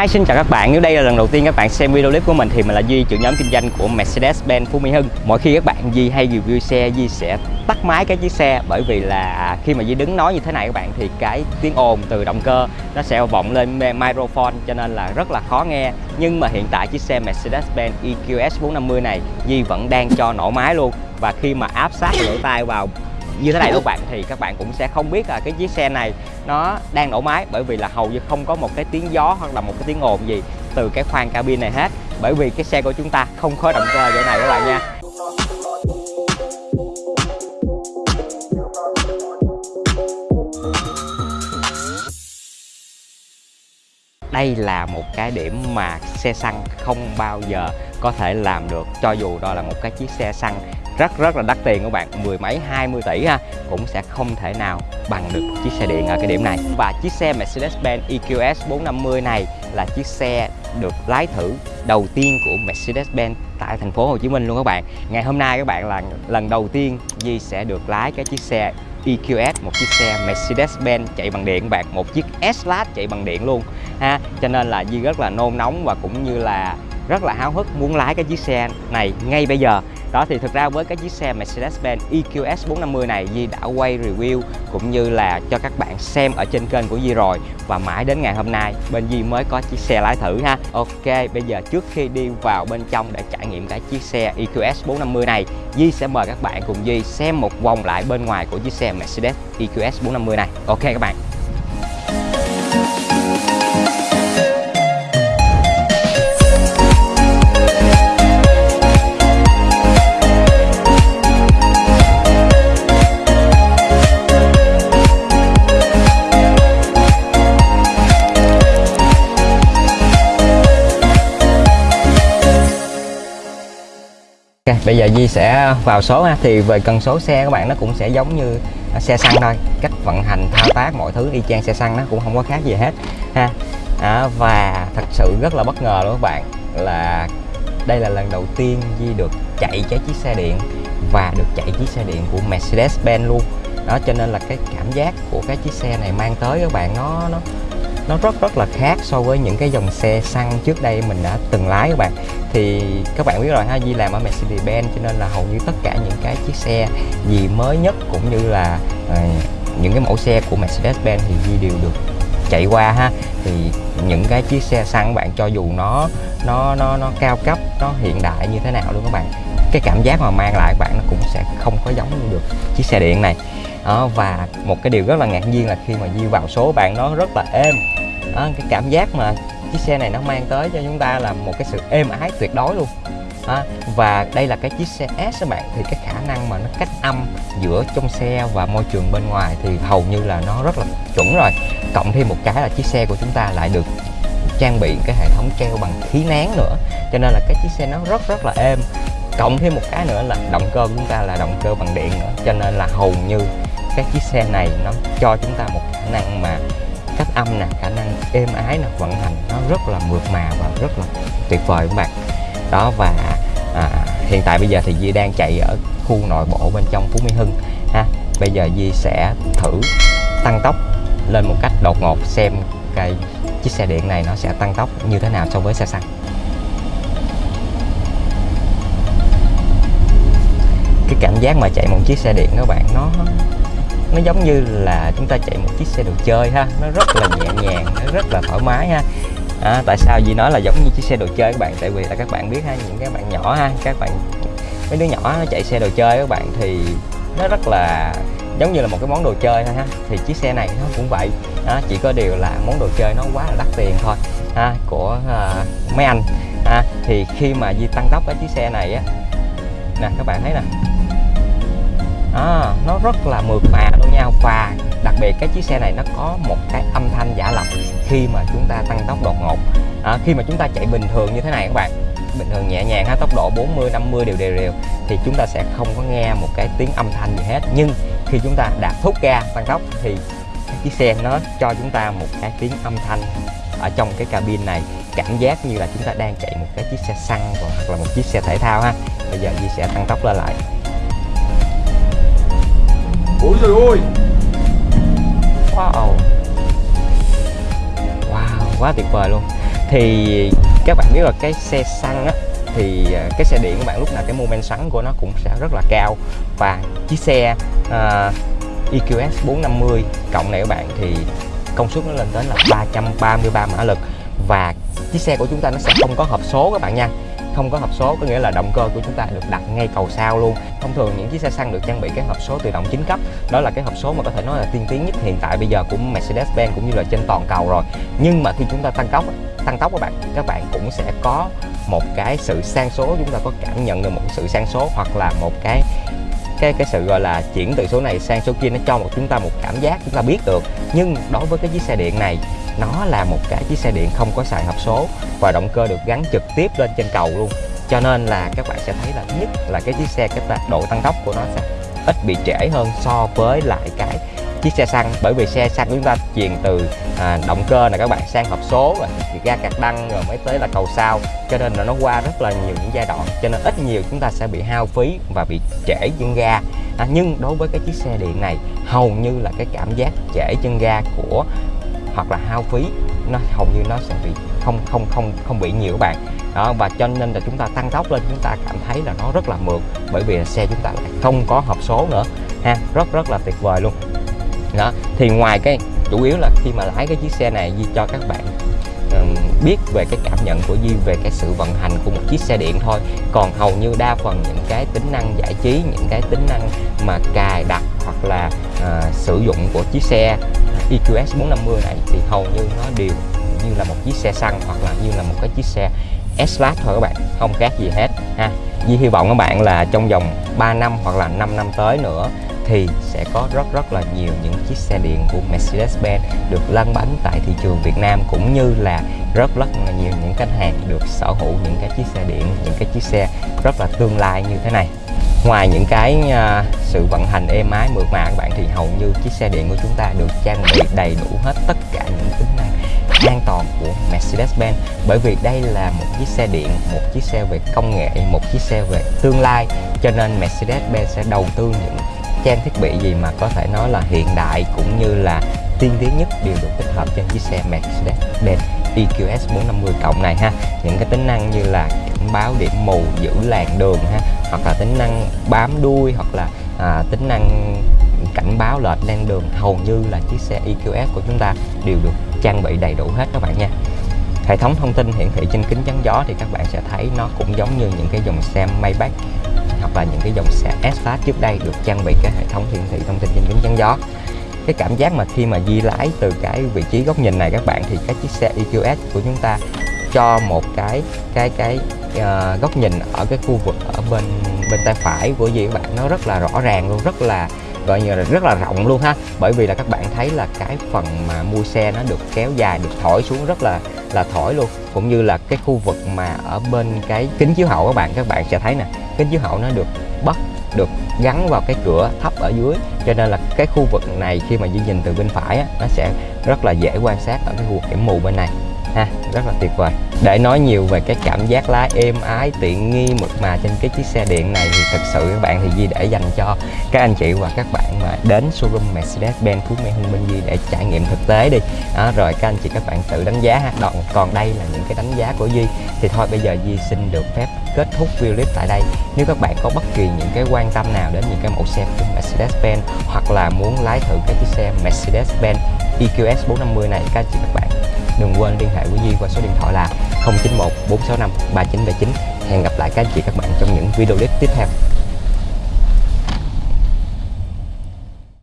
Hi, xin chào các bạn. Nếu đây là lần đầu tiên các bạn xem video clip của mình thì mình là Duy, trưởng nhóm kinh doanh của Mercedes-Benz Phú Mỹ Hưng. Mỗi khi các bạn Duy hay review xe, Duy sẽ tắt máy cái chiếc xe bởi vì là khi mà Duy đứng nói như thế này các bạn thì cái tiếng ồn từ động cơ nó sẽ vọng lên microphone cho nên là rất là khó nghe. Nhưng mà hiện tại chiếc xe Mercedes-Benz EQS 450 này Duy vẫn đang cho nổ máy luôn và khi mà áp sát lỗ tai vào như thế này các bạn, thì các bạn cũng sẽ không biết là cái chiếc xe này nó đang nổ máy, bởi vì là hầu như không có một cái tiếng gió hoặc là một cái tiếng ồn gì từ cái khoang cabin này hết. Bởi vì cái xe của chúng ta không có động cơ vậy này các bạn nha. Đây là một cái điểm mà xe xăng không bao giờ có thể làm được, cho dù đó là một cái chiếc xe xăng rất rất là đắt tiền các bạn. Mười mấy 20 tỷ ha, cũng sẽ không thể nào bằng được chiếc xe điện ở cái điểm này. Và chiếc xe Mercedes-Benz EQS 450 này là chiếc xe được lái thử đầu tiên của Mercedes-Benz tại thành phố Hồ Chí Minh luôn các bạn. Ngày hôm nay các bạn là lần đầu tiên Di sẽ được lái cái chiếc xe EQS một chiếc xe Mercedes-Benz chạy bằng điện các bạn, một chiếc S-Class chạy bằng điện luôn, ha. Cho nên là Di rất là nôn nóng và cũng như là rất là háo hức muốn lái cái chiếc xe này ngay bây giờ đó, thì thực ra với cái chiếc xe Mercedes-Benz EQS 450 này, Di đã quay review cũng như là cho các bạn xem ở trên kênh của Di rồi. Và mãi đến ngày hôm nay, bên Di mới có chiếc xe lái thử ha. Ok, bây giờ trước khi đi vào bên trong để trải nghiệm cái chiếc xe EQS 450 này, Di sẽ mời các bạn cùng Di xem một vòng lại bên ngoài của chiếc xe Mercedes EQS 450 này. Ok các bạn. Ok, bây giờ Di sẽ vào số ha. Thì về cần số xe các bạn nó cũng sẽ giống như à, xe xăng thôi. Cách vận hành thao tác mọi thứ y chang xe xăng nó cũng không có khác gì hết ha. À, và thật sự rất là bất ngờ luôn các bạn là đây là lần đầu tiên Di được chạy cái chiếc xe điện và được chạy chiếc xe điện của Mercedes-Benz luôn. Đó cho nên là cái cảm giác của cái chiếc xe này mang tới các bạn nó nó nó rất rất là khác so với những cái dòng xe xăng trước đây mình đã từng lái các bạn. Thì các bạn biết rồi ha Di làm ở Mercedes-Benz cho nên là hầu như tất cả những cái chiếc xe gì mới nhất cũng như là uh, những cái mẫu xe của Mercedes-Benz thì Di đều được chạy qua ha. Thì những cái chiếc xe xăng bạn cho dù nó nó nó nó cao cấp nó hiện đại như thế nào luôn các bạn cái cảm giác mà mang lại các bạn nó cũng sẽ không có giống như được chiếc xe điện này đó, và một cái điều rất là ngạc nhiên là khi mà Di vào số bạn nó rất là êm. Đó, cái cảm giác mà chiếc xe này nó mang tới cho chúng ta là một cái sự êm ái tuyệt đối luôn. À, và đây là cái chiếc xe S các bạn thì cái khả năng mà nó cách âm giữa trong xe và môi trường bên ngoài thì hầu như là nó rất là chuẩn rồi. Cộng thêm một cái là chiếc xe của chúng ta lại được trang bị cái hệ thống treo bằng khí nén nữa cho nên là cái chiếc xe nó rất rất là êm. Cộng thêm một cái nữa là động cơ của chúng ta là động cơ bằng điện nữa cho nên là hầu như các chiếc xe này nó cho chúng ta một khả năng mà cách âm nè khả năng êm ái nè vận hành nó rất là mượt mà và rất là tuyệt vời các bạn. Đó và à, hiện tại bây giờ thì Di đang chạy ở khu nội bộ bên trong Phú Mỹ Hưng ha. Bây giờ Di sẽ thử tăng tốc lên một cách đột ngột xem cái chiếc xe điện này nó sẽ tăng tốc như thế nào so với xe xăng. Cái cảm giác mà chạy một chiếc xe điện các bạn nó nó giống như là chúng ta chạy một chiếc xe đồ chơi ha. Nó rất là nhẹ nhàng nó rất là thoải mái ha. À, tại sao? Gì nói là giống như chiếc xe đồ chơi các bạn tại vì là các bạn biết ha những các bạn nhỏ ha các bạn mấy đứa nhỏ nó chạy xe đồ chơi các bạn thì nó rất là giống như là một cái món đồ chơi thôi ha. Thì chiếc xe này nó cũng vậy. À, chỉ có điều là món đồ chơi nó quá là đắt tiền thôi ha của uh, mấy anh. Ha thì khi mà di tăng tốc cái chiếc xe này á nè các bạn thấy nè rất là mượt mà luôn nha. Và đặc biệt cái chiếc xe này nó có một cái âm thanh giả lập khi mà chúng ta tăng tốc đột ngột. À, khi mà chúng ta chạy bình thường như thế này các bạn bình thường nhẹ nhàng ha tốc độ 40 50 đều đều đều thì chúng ta sẽ không có nghe một cái tiếng âm thanh gì hết. Nhưng khi chúng ta đạp thúc ga tăng tốc thì cái chiếc xe nó cho chúng ta một cái tiếng âm thanh ở trong cái cabin này. Cảm giác như là chúng ta đang chạy một cái chiếc xe xăng hoặc là một chiếc xe thể thao ha. Bây giờ Di sẽ tăng tốc lên lại. Ôi trời ơi. Wow. Wow, quá tuyệt vời luôn. Thì các bạn biết là cái xe xăng á thì à, cái xe điện các bạn lúc nào cái mô men xoắn của nó cũng sẽ rất là cao. Và chiếc xe uh, EQS 450 cộng này các bạn thì công suất nó lên đến là 333 mã lực. Và chiếc xe của chúng ta nó sẽ không có hộp số các bạn nha. Không có hộp số có nghĩa là động cơ của chúng ta được đặt ngay cầu sau luôn. Thông thường những chiếc xe xăng được trang bị cái hộp số tự động chính cấp. Đó là cái hộp số mà có thể nói là tiên tiến nhất hiện tại bây giờ của Mercedes-Benz cũng như là trên toàn cầu rồi. Nhưng mà khi chúng ta tăng tốc tăng tốc các bạn các bạn cũng sẽ có một cái sự sang số, chúng ta có cảm nhận được một sự sang số hoặc là một cái cái cái sự, gọi là, chuyển từ số này sang số kia, nó cho một chúng ta một cảm giác, chúng ta biết được. Nhưng đối với cái chiếc xe điện này nó là một cái chiếc xe điện không có xài hộp số và động cơ được gắn trực tiếp lên trên cầu luôn. Cho nên là các bạn sẽ thấy là nhất là cái chiếc xe cái độ tăng tốc của nó sẽ ít bị trễ hơn so với lại cái chiếc xe xăng. Bởi vì xe xăng chúng ta truyền từ à, động cơ này các bạn sang hộp số rồi ga cạc đăng rồi mới tới là cầu sau. Cho nên là nó qua rất là nhiều những giai đoạn. Cho nên ít nhiều chúng ta sẽ bị hao phí và bị trễ chân ga. À, nhưng đối với cái chiếc xe điện này hầu như là cái cảm giác trễ chân ga của hoặc là hao phí nó hầu như nó sẽ bị không không không không bị nhiều các bạn. Đó và cho nên là chúng ta tăng tốc lên chúng ta cảm thấy là nó rất là mượt bởi vì xe chúng ta lại không có hộp số nữa ha rất rất là tuyệt vời luôn. Đó thì ngoài cái chủ yếu là khi mà lái cái chiếc xe này Di cho các bạn biết về cái cảm nhận của Di về cái sự vận hành của một chiếc xe điện thôi. Còn hầu như đa phần những cái tính năng giải trí những cái tính năng mà cài đặt hoặc là uh, sử dụng của chiếc xe EQS 450 này thì hầu như nó đều như là một chiếc xe xăng hoặc là như là một cái chiếc xe S-Class thôi các bạn, không khác gì hết ha. Di hy vọng các bạn là trong vòng 3 năm hoặc là 5 năm tới nữa thì sẽ có rất rất là nhiều những chiếc xe điện của Mercedes-Benz được lăn bánh tại thị trường Việt Nam cũng như là rất rất là nhiều những khách hàng được sở hữu những cái chiếc xe điện, những cái chiếc xe rất là tương lai như thế này ngoài những cái uh, sự vận hành êm ái mượt mà các bạn thì hầu như chiếc xe điện của chúng ta được trang bị đầy đủ hết tất cả những tính năng an toàn của Mercedes-Benz. Bởi vì đây là một chiếc xe điện một chiếc xe về công nghệ một chiếc xe về tương lai. Cho nên Mercedes-Benz sẽ đầu tư những trang thiết bị gì mà có thể nói là hiện đại cũng như là tiên tiến nhất đều được tích hợp trên chiếc xe Mercedes-Benz. EQS 450 cộng này ha. Những cái tính năng như là cảnh báo điểm mù giữ làn đường ha hoặc là tính năng bám đuôi hoặc là à, tính năng cảnh báo lệch lên đường hầu như là chiếc xe EQS của chúng ta đều được trang bị đầy đủ hết các bạn nha. Hệ thống thông tin hiển thị trên kính chắn gió thì các bạn sẽ thấy nó cũng giống như những cái dòng xe Maybach hoặc là những cái dòng xe S-Class trước đây được trang bị cái hệ thống hiển thị thông tin trên kính chắn gió cái cảm giác mà khi mà di lái từ cái vị trí góc nhìn này các bạn thì cái chiếc xe EQS của chúng ta cho một cái cái cái uh, góc nhìn ở cái khu vực ở bên bên tay phải. Của gì các bạn nó rất là rõ ràng luôn rất là gọi như là rất là rộng luôn ha. Bởi vì là các bạn thấy là cái phần mà mua xe nó được kéo dài được thổi xuống rất là là thổi luôn. Cũng như là cái khu vực mà ở bên cái kính chiếu hậu các bạn các bạn sẽ thấy nè kính chiếu hậu nó được bắt được gắn vào cái cửa thấp ở dưới. Cho nên là cái khu vực này khi mà di nhìn từ bên phải á, nó sẽ rất là dễ quan sát ở cái khu vực điểm mù bên này ha rất là tuyệt vời. Để nói nhiều về cái cảm giác lái êm ái tiện nghi mượt mà trên cái chiếc xe điện này thì thật sự các bạn thì Di để dành cho các anh chị và các bạn mà đến showroom Mercedes-Benz Phú Mỹ Hưng Minh Di để trải nghiệm thực tế đi. Đó, rồi các anh chị các bạn tự đánh giá ha. Còn, còn đây là những cái đánh giá của Di thì thôi bây giờ Di xin được phép kết thúc video clip tại đây. Nếu các bạn có bất kỳ những cái quan tâm nào đến những cái mẫu xe của Mercedes-Benz hoặc là muốn lái thử cái chiếc xe Mercedes-Benz EQS 450 này các anh chị các bạn đừng quên liên hệ với Duy qua số điện thoại là 091 465 3979 hẹn gặp lại các anh chị các bạn trong những video clip tiếp theo.